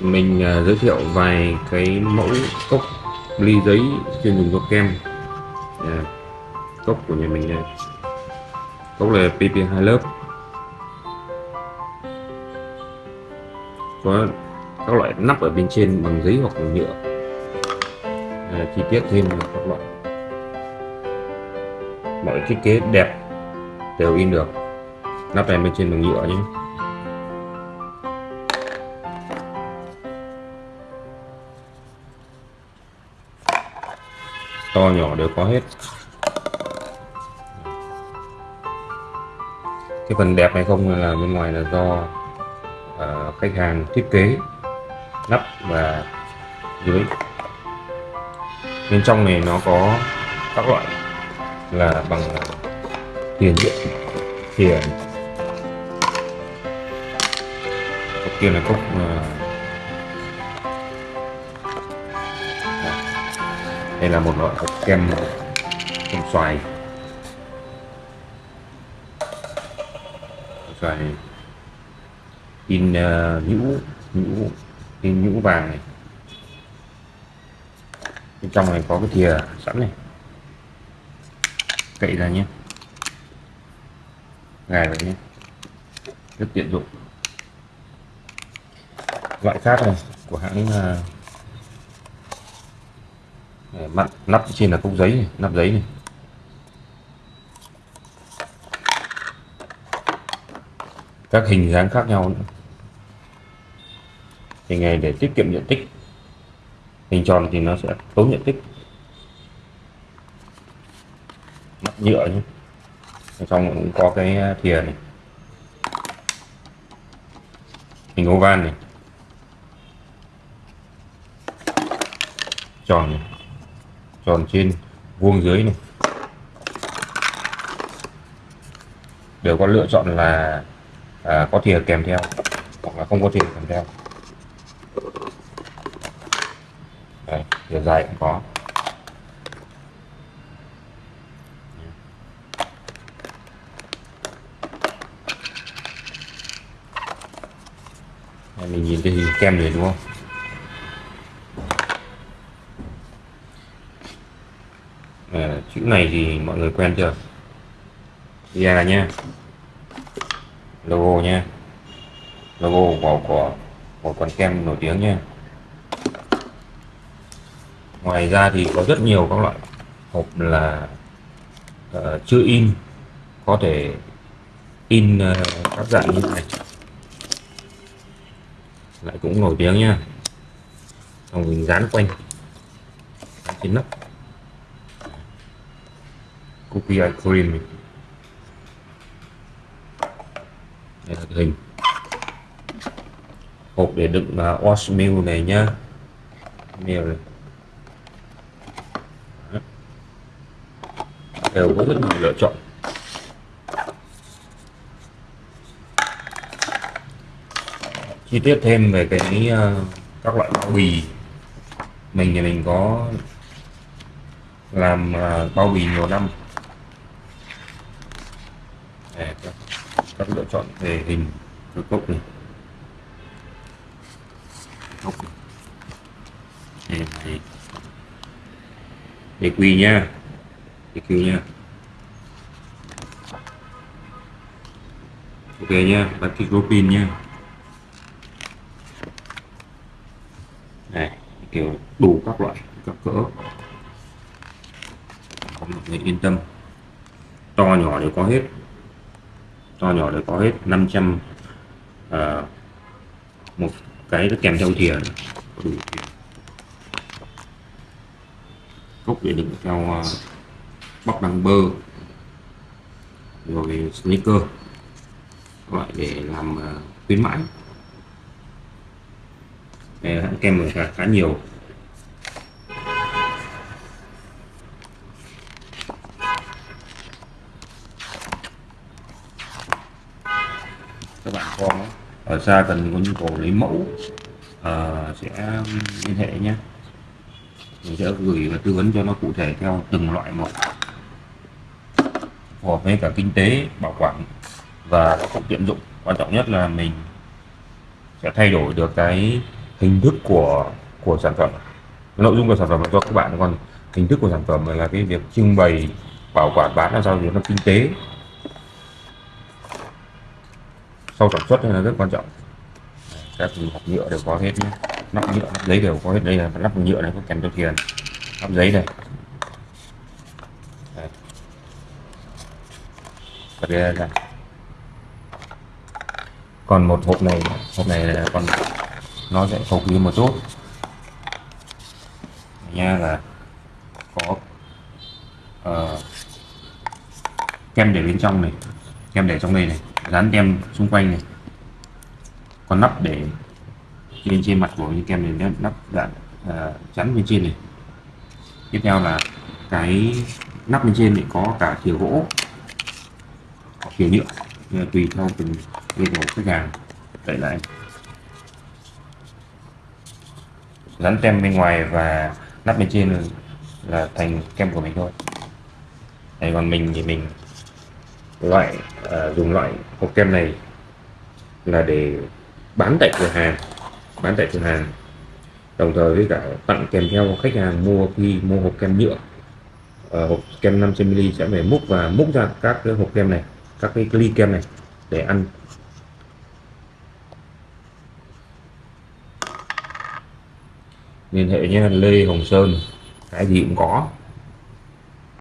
mình uh, giới thiệu vài cái mẫu cốc ly giấy chuyên dùng cho kem. Yeah. cốc của nhà mình đây cốc là PP2 lớp. Có các loại nắp ở bên trên bằng giấy hoặc bằng nhựa. À, chi tiết thêm các loại. Mọi thiết kế đẹp đều in được. Nắp này bên trên bằng nhựa nhé. To nhỏ đều có hết. Cái phần đẹp hay không là bên ngoài là do uh, khách hàng thiết kế nắp và dưới. Bên trong này nó có các loại là bằng tiền điện tiền cốc kia là cốc uh, đây là một loại kem kem xoài. Xoài. In uh, nhũ nhũ in nhũ vàng này. Bên trong này có cái thìa sẵn này. Cậy ra nhé. Gài vào nhé. Rất tiện dụng. Loại khác này của hãng uh, Ờ, mặt nắp trên là cốc giấy này, nắp giấy này. Các hình dáng khác nhau nữa. Hình này để tiết kiệm diện tích hình tròn thì nó sẽ tốn diện tích. Mặt nhựa nhé. Trong cũng có cái thìa này. Hình oval này. Tròn này tròn trên vuông dưới này. Đều có lựa chọn là à, có thìa kèm theo hoặc là không có thìa kèm theo. Đây, thìa dài cũng có. Mình nhìn cái hình kem này đúng không à, chữ này thì mọi người quen chưa? Via nha logo nha logo của của một con kem nổi tiếng nha ngoài ra thì có rất nhiều các loại hộp là ờ, uh, chưa in có thể in uh, các dạng như này. Lại cũng nổi tiếng nha xong mình dán quanh. Trên nắp copy ice cream đây là hình. Hộp để đựng à, uh, oatmeal này nhá. Meal này. Đều có rất nhiều lựa chọn. Chi tiết thêm về cái uh, các loại bao bì. Mình thì mình có làm uh, bao bì nhiều năm Để các, các lựa chọn về hình cái cốc này. Cốc này. Này để nha. EQ nha. Ok nha bắt cái pin nha. Này kiểu đủ các loại, các cỡ. Có mọi người yên tâm. To nhỏ đều có hết to nhỏ đều có hết 500 à, ờ, một cái nó kèm theo thìa. Đủ cốc để đựng theo ờ, uh, bóc đăng bơ rồi sneaker loại để làm uh, khuyến mãi. Hãng kem khá, khá nhiều các bạn có ở xa cần có nhu cầu lấy mẫu uh, sẽ liên hệ nhé. Mình sẽ gửi và tư vấn cho nó cụ thể theo từng loại một. Phù hợp với cả kinh tế bảo quản và nó cũng tiện dụng. Quan trọng nhất là mình sẽ thay đổi được cái hình thức của của sản phẩm. Nội dung của sản phẩm là cho các bạn còn hình thức của sản phẩm là cái việc trưng bày bảo quản bán làm sao cho nó kinh tế. Sau sản xuất là rất quan trọng. Các hộp nhựa đều có hết nhé. Nắp nhựa nắp giấy đều có hết. Đây là nắp nhựa này có kèm cho tiền nắp giấy này. Đây. đây còn một hộp này hộp này là còn nó sẽ cầu kỳ một chút. Nha là có uh, kem để bên trong này kem để trong đây này dán tem xung quanh này. Còn nắp để trên trên mặt của những kem này nắp đã uh, à, chắn bên trên này. Tiếp theo là cái nắp bên trên thì có cả thìa gỗ có thìa nhựa à, tùy theo từng yêu cầu khách hàng. Đẩy lại dán tem bên ngoài và nắp bên trên là thành kem của mình thôi. Đấy, còn mình thì mình loại uh, dùng loại hộp kem này là để bán tại cửa hàng bán tại cửa hàng. Đồng thời với cả tặng kèm theo khách hàng mua khi mua hộp kem nhựa uh, hộp kem 500ml sẽ phải múc và múc ra các cái hộp kem này các cái ly kem này để ăn. Liên hệ nhé Lê Hồng Sơn cái gì cũng có.